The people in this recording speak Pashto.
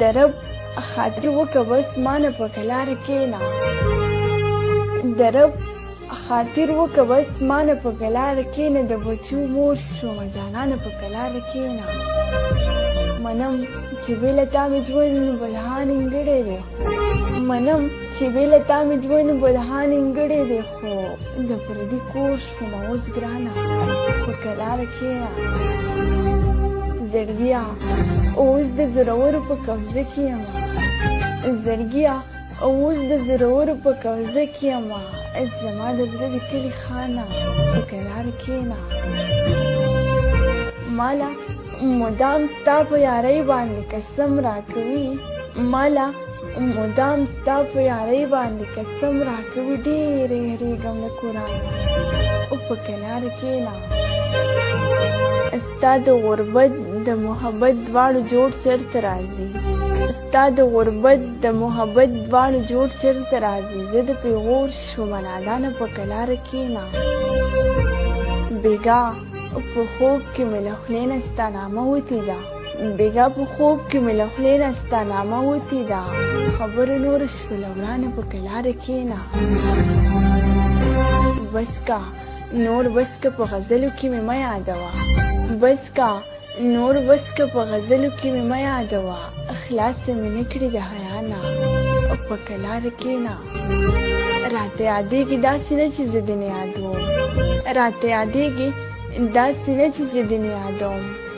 د رب خاطر وکه بس ما نه په کلار کېنا د رب خاطر وکه بس ما نه په کلار کېنا د بچو مور شوم جانانه په کلار کېنا منم چې بې له تا مې ژوند بلها نیمګړی دی منم چې بې له تا مې ژوند بلها نیمګړی دی خو د پردي کور نوموز ګرانه په کراره کېنه زړګیه اوس د زورورو په قبضه کې یم زړګیه اوس د زورورو په قبضه کې یم زما د زړه د کلي خانه په کراره کېنه مالا مدام ستا په یارۍ باندې قسم راکوي مالا مدام ستا په یارۍ باندې قسم راکوي ډېرې هرېږم له قرآنه او په کنار کېنه ستا د غربت د محبت دواړو جوړ چېرته راځي ستا د غربت د محبت دواړو جوړ چېرته راځي زه د پیغور شوم نادانه په کنار کېنه بېګا په خوب کې مې له خولې نه ستا نامه وتې ده بیګا په خوب کې مې له خولې نه ستا نامه وتې ده خبرې نورې شوله ورانه په کلاره کښېنه بس کا نور بس که په غزلو کې مې مه یادوه بس کا نور بس که په غزلو کې مې مه یادوه خلاص مې نه کړي د حیا نه په کلاره کښېنه راته یادېږي داسې نه چې زه دې نه یادوم راته یادېږي داسې نه چې زه دې نه یادوم